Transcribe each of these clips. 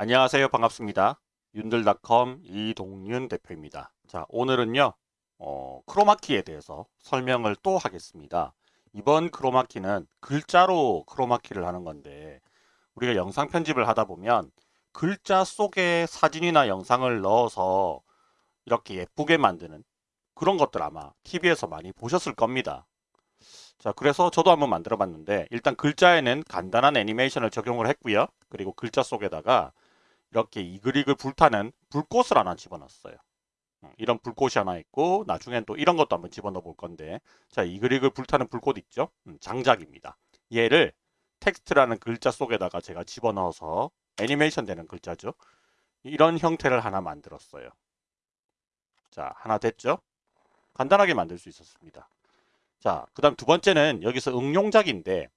안녕하세요. 반갑습니다. 윤들닷컴 이동윤 대표입니다. 자, 오늘은요. 어, 크로마키에 대해서 설명을 또 하겠습니다. 이번 크로마키는 글자로 크로마키를 하는 건데 우리가 영상 편집을 하다 보면 글자 속에 사진이나 영상을 넣어서 이렇게 예쁘게 만드는 그런 것들 아마 TV에서 많이 보셨을 겁니다. 자, 그래서 저도 한번 만들어 봤는데 일단 글자에는 간단한 애니메이션을 적용을 했고요. 그리고 글자 속에다가 이렇게 이글이글 불타는 불꽃을 하나 집어넣었어요. 어, 이런 불꽃이 하나 있고 나중엔 또 이런 것도 한번 집어넣어 볼 건데 자 이글이글 불타는 불꽃 있죠? 음, 장작입니다. 얘를 텍스트라는 글자 속에다가 제가 집어넣어서 애니메이션 되는 글자죠. 이런 형태를 하나 만들었어요. 자 하나 됐죠? 간단하게 만들 수 있었습니다. 자, 그 다음 두 번째는 여기서 응용작인데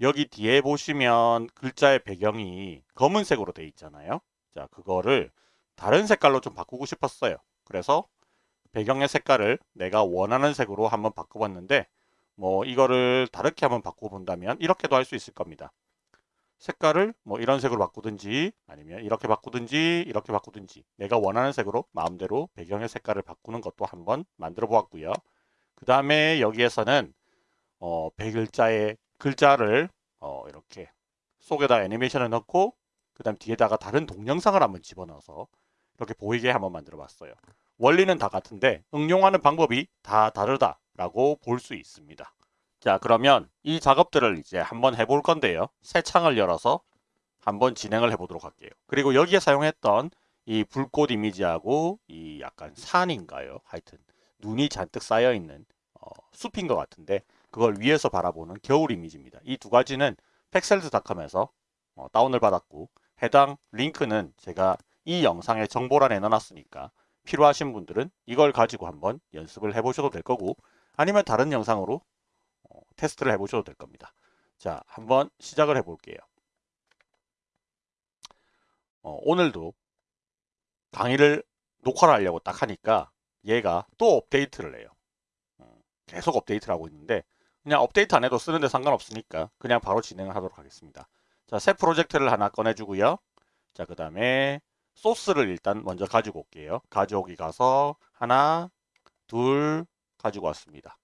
여기 뒤에 보시면 글자의 배경이 검은색으로 되어 있잖아요. 자, 그거를 다른 색깔로 좀 바꾸고 싶었어요. 그래서 배경의 색깔을 내가 원하는 색으로 한번 바꿔봤는데 뭐 이거를 다르게 한번 바꿔본다면 이렇게도 할 수 있을 겁니다. 색깔을 뭐 이런 색으로 바꾸든지 아니면 이렇게 바꾸든지 이렇게 바꾸든지 내가 원하는 색으로 마음대로 배경의 색깔을 바꾸는 것도 한번 만들어 보았고요. 그 다음에 여기에서는 어, 백글자의 글자를 어, 이렇게 속에다 애니메이션을 넣고 그 다음 뒤에다가 다른 동영상을 한번 집어넣어서 이렇게 보이게 한번 만들어 봤어요. 원리는 다 같은데 응용하는 방법이 다 다르다라고 볼 수 있습니다. 자 그러면 이 작업들을 이제 한번 해볼 건데요. 새 창을 열어서 한번 진행을 해보도록 할게요. 그리고 여기에 사용했던 이 불꽃 이미지하고 이 약간 산인가요? 하여튼 눈이 잔뜩 쌓여 있는 어, 숲인 것 같은데 그걸 위에서 바라보는 겨울 이미지입니다. 이 두 가지는 팩셀즈닷컴에서 어, 다운을 받았고 해당 링크는 제가 이 영상의 정보란에 넣어놨으니까 필요하신 분들은 이걸 가지고 한번 연습을 해보셔도 될 거고 아니면 다른 영상으로 어, 테스트를 해보셔도 될 겁니다. 자 한번 시작을 해볼게요. 어, 오늘도 강의를 녹화를 하려고 딱 하니까 얘가 또 업데이트를 해요. 어, 계속 업데이트를 하고 있는데 그냥 업데이트 안 해도 쓰는데 상관없으니까 그냥 바로 진행을 하도록 하겠습니다. 자, 새 프로젝트를 하나 꺼내주고요. 자, 그 다음에 소스를 일단 먼저 가지고 올게요. 가져오기 가서 하나, 둘 가지고 왔습니다.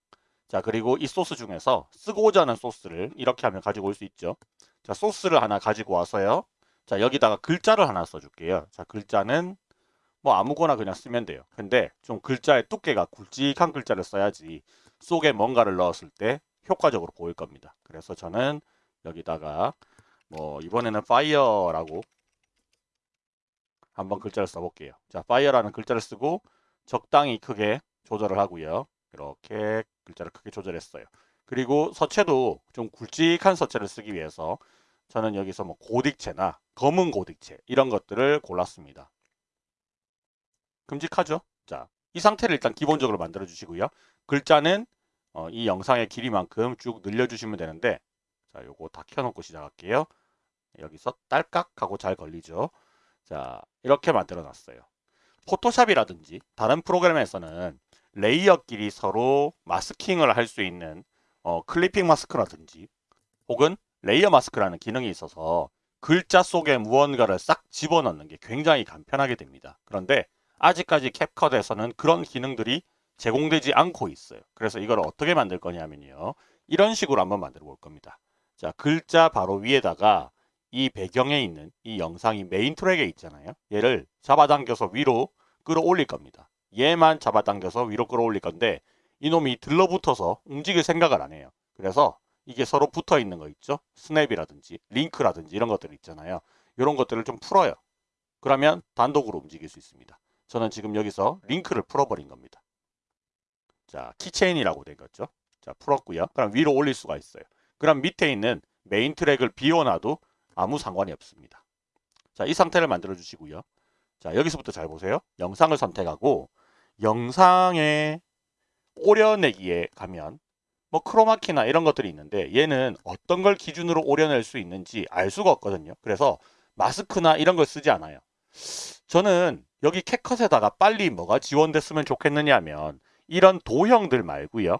자, 그리고 이 소스 중에서 쓰고자 하는 소스를 이렇게 하면 가지고 올 수 있죠. 자, 소스를 하나 가지고 와서요. 자, 여기다가 글자를 하나 써줄게요. 자, 글자는 뭐 아무거나 그냥 쓰면 돼요. 근데 좀 글자의 두께가 굵직한 글자를 써야지 속에 뭔가를 넣었을 때 효과적으로 보일 겁니다. 그래서 저는 여기다가 뭐 이번에는 fire라고 한번 글자를 써볼게요. 자, fire라는 글자를 쓰고 적당히 크게 조절을 하고요. 이렇게 글자를 크게 조절했어요. 그리고 서체도 좀 굵직한 서체를 쓰기 위해서 저는 여기서 뭐 고딕체나 검은 고딕체 이런 것들을 골랐습니다. 큼직하죠? 자, 이 상태를 일단 기본적으로 만들어 주시고요. 글자는 어, 이 영상의 길이만큼 쭉 늘려주시면 되는데 자, 요거 다 켜놓고 시작할게요. 여기서 딸깍 하고 잘 걸리죠. 자, 이렇게 만들어 놨어요. 포토샵이라든지 다른 프로그램에서는 layer끼리 서로 masking을 할 수 있는 어, clipping mask라든지 혹은 layer mask라는 기능이 있어서 글자 속에 무언가를 싹 집어넣는 게 굉장히 간편하게 됩니다. 그런데 아직까지 캡컷에서는 그런 기능들이 제공되지 않고 있어요. 그래서 이걸 어떻게 만들 거냐면요. 이런 식으로 한번 만들어 볼 겁니다. 자, 글자 바로 위에다가 이 배경에 있는 이 영상이 main track에 있잖아요. 얘를 잡아당겨서 위로 끌어올릴 겁니다. 얘만 잡아당겨서 위로 끌어올릴 건데 이놈이 들러붙어서 움직일 생각을 안 해요. 그래서 이게 서로 붙어 있는 거 있죠. 스냅이라든지 링크라든지 이런 것들 있잖아요. 이런 것들을 좀 풀어요. 그러면 단독으로 움직일 수 있습니다. 저는 지금 여기서 링크를 풀어버린 겁니다. 자, 키체인이라고 된 거죠. 자, 풀었고요. 그럼 위로 올릴 수가 있어요. 그럼 밑에 있는 메인 트랙을 비워놔도 아무 상관이 없습니다. 자, 이 상태를 만들어 주시고요. 자, 여기서부터 잘 보세요. 영상을 선택하고 영상에 오려내기에 가면 뭐 크로마키나 이런 것들이 있는데 얘는 어떤 걸 기준으로 오려낼 수 있는지 알 수가 없거든요. 그래서 마스크나 이런 걸 쓰지 않아요. 저는 여기 캣컷에다가 빨리 뭐가 지원됐으면 좋겠느냐 하면 이런 도형들 말고요.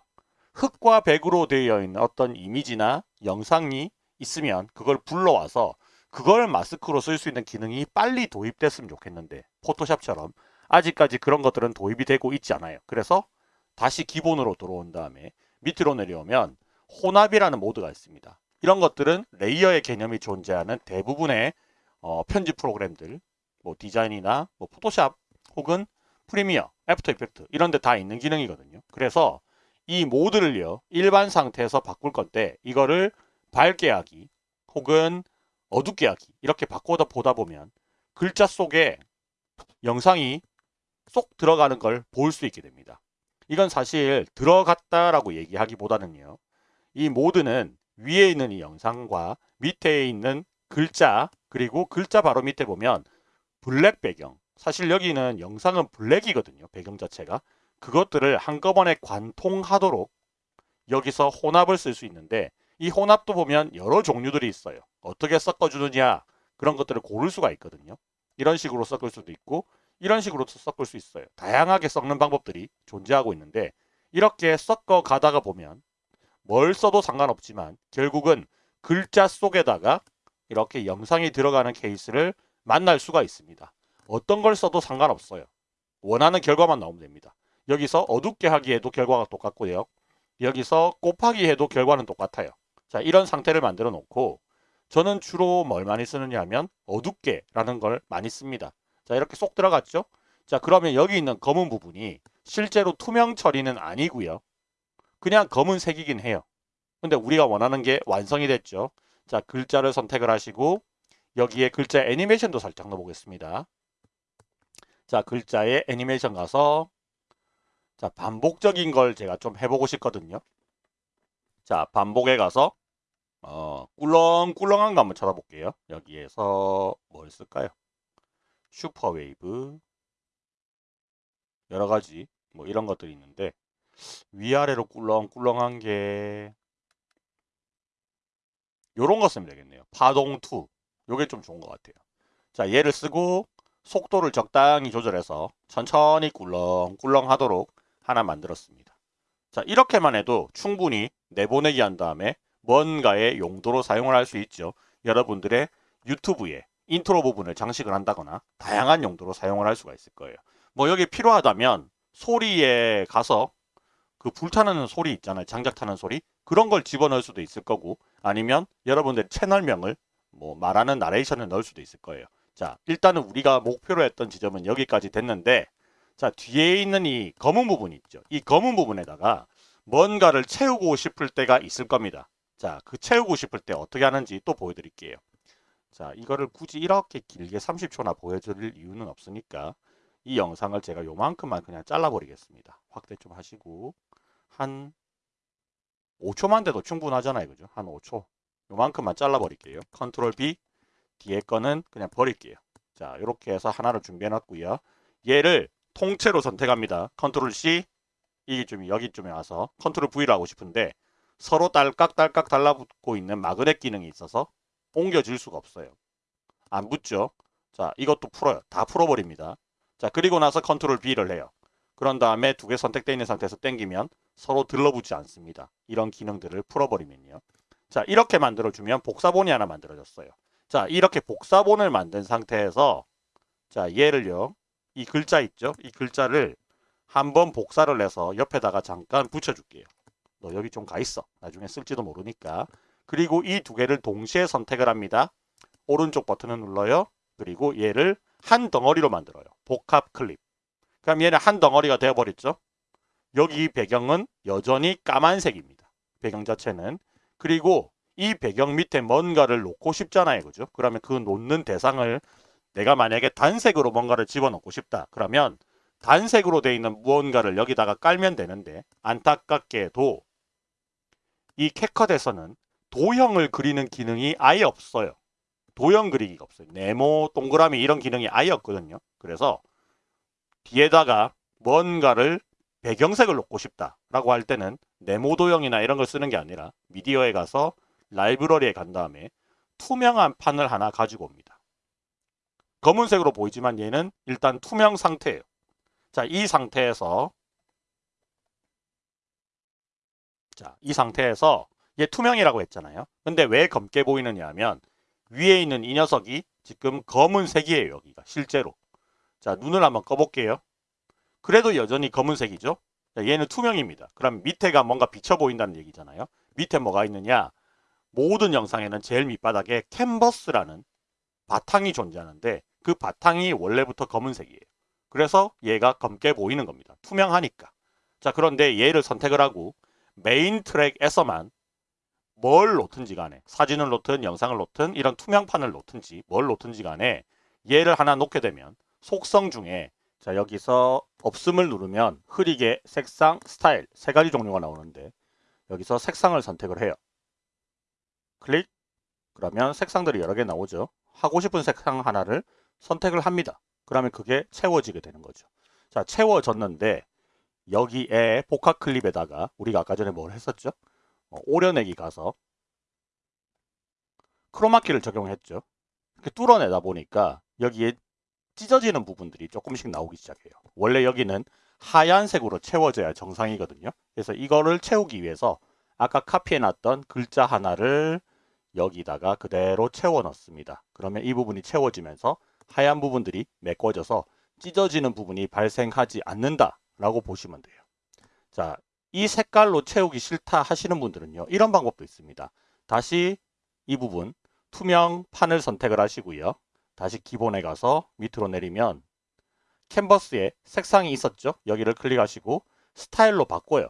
흙과 백으로 되어 있는 어떤 이미지나 영상이 있으면 그걸 불러와서 그걸 마스크로 쓸 수 있는 기능이 빨리 도입됐으면 좋겠는데 포토샵처럼 아직까지 그런 것들은 도입이 되고 있지 않아요. 그래서 다시 기본으로 들어온 다음에 밑으로 내려오면 혼합이라는 모드가 있습니다. 이런 것들은 레이어의 개념이 존재하는 대부분의 어, 편집 프로그램들, 뭐 디자인이나 뭐 포토샵 혹은 프리미어, 애프터 이펙트 이런 데 다 있는 기능이거든요. 그래서 이 모드를요. 일반 상태에서 바꿀 건데 이거를 밝게 하기 혹은 어둡게 하기 이렇게 바꿔다 보다 보면 글자 속에 영상이 쏙 들어가는 걸 볼 수 있게 됩니다. 이건 사실 들어갔다라고 얘기하기보다는요. 이 모드는 위에 있는 이 영상과 밑에 있는 글자 그리고 글자 바로 밑에 보면 블랙 배경 사실 여기는 영상은 블랙이거든요. 배경 자체가 그것들을 한꺼번에 관통하도록 여기서 혼합을 쓸 수 있는데 이 혼합도 보면 여러 종류들이 있어요. 어떻게 섞어주느냐 그런 것들을 고를 수가 있거든요. 이런 식으로 섞을 수도 있고 이런 식으로 섞을 수 있어요. 다양하게 섞는 방법들이 존재하고 있는데 이렇게 섞어 가다가 보면 뭘 써도 상관없지만 결국은 글자 속에다가 이렇게 영상이 들어가는 케이스를 만날 수가 있습니다. 어떤 걸 써도 상관없어요. 원하는 결과만 나오면 됩니다. 여기서 어둡게 하기에도 결과가 똑같고요. 여기서 곱하기 해도 결과는 똑같아요. 자, 이런 상태를 만들어 놓고 저는 주로 뭘 많이 쓰느냐 하면 어둡게 라는 걸 많이 씁니다. 자, 이렇게 쏙 들어갔죠? 자, 그러면 여기 있는 검은 부분이 실제로 투명 처리는 아니고요. 그냥 검은색이긴 해요. 근데 우리가 원하는 게 완성이 됐죠. 자, 글자를 선택을 하시고 여기에 글자 애니메이션도 살짝 넣어보겠습니다. 자, 글자에 애니메이션 가서 자, 반복적인 걸 제가 좀 해보고 싶거든요. 자, 반복에 가서 어, 꿀렁꿀렁한 거 한번 찾아볼게요. 여기에서 뭘 쓸까요? 슈퍼웨이브 여러 가지 뭐 이런 것들이 있는데 위아래로 꿀렁꿀렁한 게 요런 거 쓰면 되겠네요. 파동2 요게 좀 좋은 것 같아요. 자 얘를 쓰고 속도를 적당히 조절해서 천천히 꿀렁꿀렁 하도록 하나 만들었습니다. 자 이렇게만 해도 충분히 내보내기 한 다음에 뭔가의 용도로 사용을 할 수 있죠. 여러분들의 유튜브에 인트로 부분을 장식을 한다거나 다양한 용도로 사용을 할 수가 있을 거예요. 뭐 여기 필요하다면 소리에 가서 그 불타는 소리 있잖아요. 장작 타는 소리. 그런 걸 집어넣을 수도 있을 거고 아니면 여러분들 채널명을 뭐 말하는 나레이션을 넣을 수도 있을 거예요. 자, 일단은 우리가 목표로 했던 지점은 여기까지 됐는데 자, 뒤에 있는 이 검은 부분이 있죠. 이 검은 부분에다가 뭔가를 채우고 싶을 때가 있을 겁니다. 자, 그 채우고 싶을 때 어떻게 하는지 또 보여드릴게요. 자, 이거를 굳이 이렇게 길게 30초나 보여드릴 이유는 없으니까 이 영상을 제가 요만큼만 그냥 잘라버리겠습니다. 확대 좀 하시고 한 5초만 돼도 충분하잖아요. 그죠? 한 5초. 요만큼만 잘라버릴게요. 컨트롤 B 뒤에 거는 그냥 버릴게요. 자, 이렇게 해서 하나를 준비해 놨고요. 얘를 통째로 선택합니다. 컨트롤 C 좀 여기쯤에 와서 컨트롤 V를 하고 싶은데 서로 딸깍딸깍 달라붙고 있는 마그넷 기능이 있어서 옮겨질 수가 없어요. 안 붙죠? 자, 이것도 풀어요. 다 풀어버립니다. 자, 그리고 나서 컨트롤 B를 해요. 그런 다음에 두 개 선택되어 있는 상태에서 땡기면 서로 들러붙지 않습니다. 이런 기능들을 풀어버리면요. 자, 이렇게 만들어주면 복사본이 하나 만들어졌어요. 자, 이렇게 복사본을 만든 상태에서 자, 얘를요. 이 글자 있죠? 이 글자를 한번 복사를 해서 옆에다가 잠깐 붙여줄게요. 너 여기 좀 가 있어. 나중에 쓸지도 모르니까. 그리고 이 두 개를 동시에 선택을 합니다. 오른쪽 버튼을 눌러요. 그리고 얘를 한 덩어리로 만들어요. 복합 클립. 그럼 얘는 한 덩어리가 되어버렸죠. 여기 배경은 여전히 까만색입니다. 배경 자체는. 그리고 이 배경 밑에 뭔가를 놓고 싶잖아요. 그죠? 그러면 그 놓는 대상을 내가 만약에 단색으로 뭔가를 집어넣고 싶다. 그러면 단색으로 되어 있는 무언가를 여기다가 깔면 되는데 안타깝게도 이 캡컷에서는 도형을 그리는 기능이 아예 없어요. 도형 그리기가 없어요. 네모, 동그라미 이런 기능이 아예 없거든요. 그래서 뒤에다가 뭔가를 배경색을 놓고 싶다라고 할 때는 네모 도형이나 이런 걸 쓰는 게 아니라 미디어에 가서 라이브러리에 간 다음에 투명한 판을 하나 가지고 옵니다. 검은색으로 보이지만 얘는 일단 투명 상태예요. 자, 이 상태에서 자, 이 상태에서 얘 투명이라고 했잖아요. 근데 왜 검게 보이느냐 하면 위에 있는 이 녀석이 지금 검은색이에요. 여기가 실제로. 자 눈을 한번 꺼볼게요. 그래도 여전히 검은색이죠. 자, 얘는 투명입니다. 그럼 밑에가 뭔가 비쳐 보인다는 얘기잖아요. 밑에 뭐가 있느냐? 모든 영상에는 제일 밑바닥에 캔버스라는 바탕이 존재하는데 그 바탕이 원래부터 검은색이에요. 그래서 얘가 검게 보이는 겁니다. 투명하니까. 자 그런데 얘를 선택을 하고 메인 트랙에서만 뭘 놓든지 간에 사진을 놓든 영상을 놓든 이런 투명판을 놓든지 뭘 놓든지 간에 얘를 하나 놓게 되면 속성 중에 자 여기서 없음을 누르면 흐리게 색상 스타일 세 가지 종류가 나오는데 여기서 색상을 선택을 해요. 클릭 그러면 색상들이 여러 개 나오죠. 하고 싶은 색상 하나를 선택을 합니다. 그러면 그게 채워지게 되는 거죠. 자 채워졌는데 여기에 복합 클립에다가 우리가 아까 전에 뭘 했었죠? 어, 오려내기 가서 크로마키를 적용했죠. 이렇게 뚫어내다 보니까 여기에 찢어지는 부분들이 조금씩 나오기 시작해요. 원래 여기는 하얀색으로 채워져야 정상이거든요. 그래서 이거를 채우기 위해서 아까 카피해놨던 글자 하나를 여기다가 그대로 채워 넣습니다. 그러면 이 부분이 채워지면서 하얀 부분들이 메꿔져서 찢어지는 부분이 발생하지 않는다 라고 보시면 돼요. 자, 이 색깔로 채우기 싫다 하시는 분들은요. 이런 방법도 있습니다. 다시 이 부분 투명 판을 선택을 하시고요. 다시 기본에 가서 밑으로 내리면 캔버스에 색상이 있었죠. 여기를 클릭하시고 스타일로 바꿔요.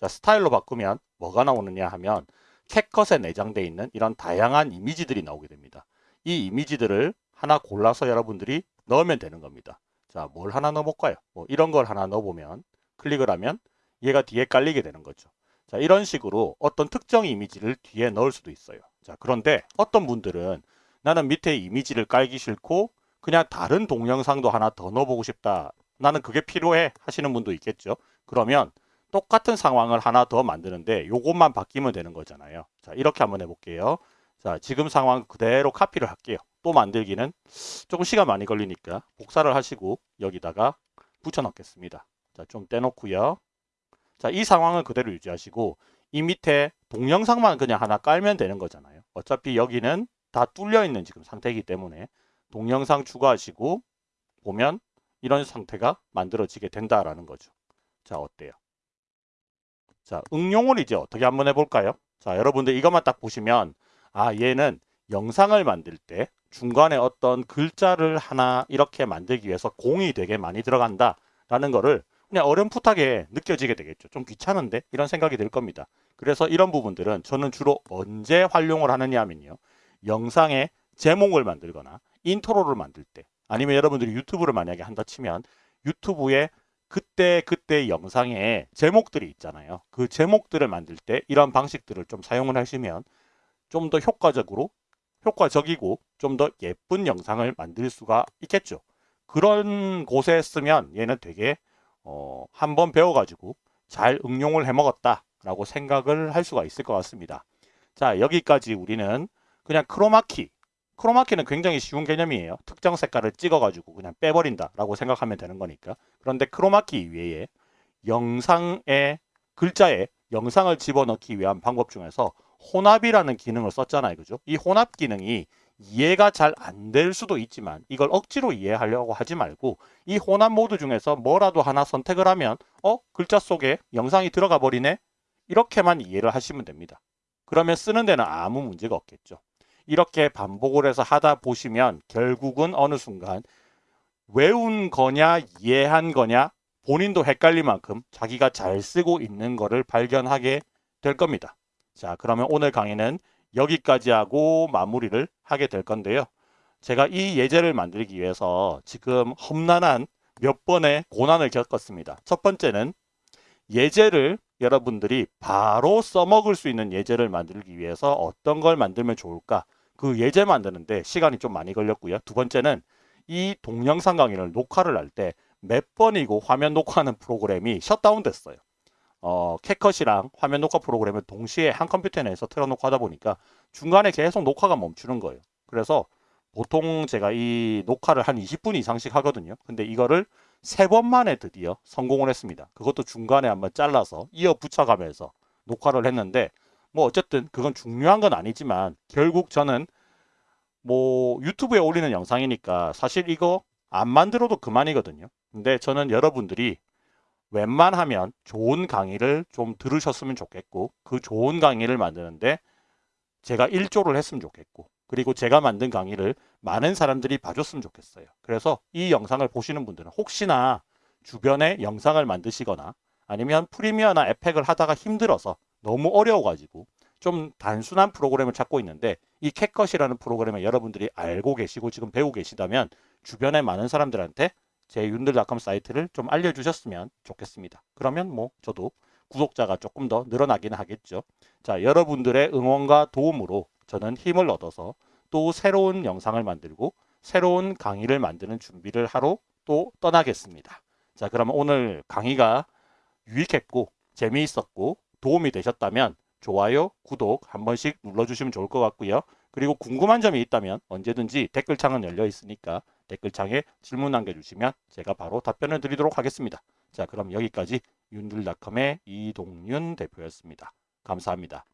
자, 스타일로 바꾸면 뭐가 나오느냐 하면 캣컷에 내장되어 있는 이런 다양한 이미지들이 나오게 됩니다. 이 이미지들을 하나 골라서 여러분들이 넣으면 되는 겁니다. 자, 뭘 하나 넣어볼까요? 뭐 이런 걸 하나 넣어보면 클릭을 하면 얘가 뒤에 깔리게 되는 거죠. 자, 이런 식으로 어떤 특정 이미지를 뒤에 넣을 수도 있어요. 자, 그런데 어떤 분들은 나는 밑에 이미지를 깔기 싫고 그냥 다른 동영상도 하나 더 넣어보고 싶다. 나는 그게 필요해 하시는 분도 있겠죠. 그러면 똑같은 상황을 하나 더 만드는데 요것만 바뀌면 되는 거잖아요. 자, 이렇게 한번 해볼게요. 자, 지금 상황 그대로 카피를 할게요. 또 만들기는 조금 시간 많이 걸리니까 복사를 하시고 여기다가 붙여 넣겠습니다. 자, 좀 떼놓고요. 자, 이 상황을 그대로 유지하시고 이 밑에 동영상만 그냥 하나 깔면 되는 거잖아요. 어차피 여기는 다 뚫려 있는 지금 상태이기 때문에 동영상 추가하시고 보면 이런 상태가 만들어지게 된다라는 거죠. 자, 어때요? 자, 응용을 이제 어떻게 한번 해볼까요? 자, 여러분들 이것만 딱 보시면 아, 얘는 영상을 만들 때 중간에 어떤 글자를 하나 이렇게 만들기 위해서 공이 되게 많이 들어간다 라는 거를 그냥 어렴풋하게 느껴지게 되겠죠. 좀 귀찮은데 이런 생각이 들 겁니다. 그래서 이런 부분들은 저는 주로 언제 활용을 하느냐 하면요. 영상에 제목을 만들거나 인트로를 만들 때 아니면 여러분들이 유튜브를 만약에 한다 치면 유튜브에 그때 그때 영상에 제목들이 있잖아요. 그 제목들을 만들 때 이런 방식들을 좀 사용을 하시면 좀 더 효과적으로 효과적이고 좀 더 예쁜 영상을 만들 수가 있겠죠. 그런 곳에 쓰면 얘는 되게 어, 한번 배워가지고 잘 응용을 해먹었다 라고 생각을 할 수가 있을 것 같습니다. 자 여기까지 우리는 그냥 크로마키 크로마키는 굉장히 쉬운 개념이에요. 특정 색깔을 찍어가지고 그냥 빼버린다 라고 생각하면 되는 거니까 그런데 크로마키 이외에 영상의 글자에 영상을 집어넣기 위한 방법 중에서 혼합이라는 기능을 썼잖아요. 그죠? 이 혼합 기능이 이해가 잘 안 될 수도 있지만 이걸 억지로 이해하려고 하지 말고 이 혼합 모드 중에서 뭐라도 하나 선택을 하면 어? 글자 속에 영상이 들어가 버리네? 이렇게만 이해를 하시면 됩니다. 그러면 쓰는 데는 아무 문제가 없겠죠. 이렇게 반복을 해서 하다 보시면 결국은 어느 순간 외운 거냐 이해한 거냐 본인도 헷갈릴 만큼 자기가 잘 쓰고 있는 거를 발견하게 될 겁니다. 자 그러면 오늘 강의는 여기까지 하고 마무리를 하게 될 건데요. 제가 이 예제를 만들기 위해서 지금 험난한 몇 번의 고난을 겪었습니다. 첫 번째는 예제를 여러분들이 바로 써먹을 수 있는 예제를 만들기 위해서 어떤 걸 만들면 좋을까 그 예제 만드는데 시간이 좀 많이 걸렸고요. 두 번째는 이 동영상 강의를 녹화를 할 때 몇 번이고 화면 녹화하는 프로그램이 셧다운 됐어요. 어, 캣컷이랑 화면 녹화 프로그램을 동시에 한 컴퓨터 내에서 틀어놓고 하다 보니까 중간에 계속 녹화가 멈추는 거예요. 그래서 보통 제가 이 녹화를 한 20분 이상씩 하거든요. 근데 이거를 세 번 만에 드디어 성공을 했습니다. 그것도 중간에 한번 잘라서 이어 붙여가면서 녹화를 했는데 뭐 어쨌든 그건 중요한 건 아니지만 결국 저는 뭐 유튜브에 올리는 영상이니까 사실 이거 안 만들어도 그만이거든요. 근데 저는 여러분들이 웬만하면 좋은 강의를 좀 들으셨으면 좋겠고 그 좋은 강의를 만드는데 제가 일조를 했으면 좋겠고 그리고 제가 만든 강의를 많은 사람들이 봐줬으면 좋겠어요. 그래서 이 영상을 보시는 분들은 혹시나 주변에 영상을 만드시거나 아니면 프리미어나 에펙을 하다가 힘들어서 너무 어려워가지고 좀 단순한 프로그램을 찾고 있는데 이 캣컷이라는 프로그램을 여러분들이 알고 계시고 지금 배우고 계시다면 주변에 많은 사람들한테 제 윤들닷컴 사이트를 좀 알려주셨으면 좋겠습니다. 그러면 뭐 저도 구독자가 조금 더 늘어나긴 하겠죠. 자, 여러분들의 응원과 도움으로 저는 힘을 얻어서 또 새로운 영상을 만들고 새로운 강의를 만드는 준비를 하러 또 떠나겠습니다. 자, 그러면 오늘 강의가 유익했고 재미있었고 도움이 되셨다면 좋아요, 구독 한 번씩 눌러주시면 좋을 것 같고요. 그리고 궁금한 점이 있다면 언제든지 댓글창은 열려 있으니까 댓글창에 질문 남겨주시면 제가 바로 답변을 드리도록 하겠습니다. 자, 그럼 여기까지 윤들닷컴의 이동윤 대표였습니다. 감사합니다.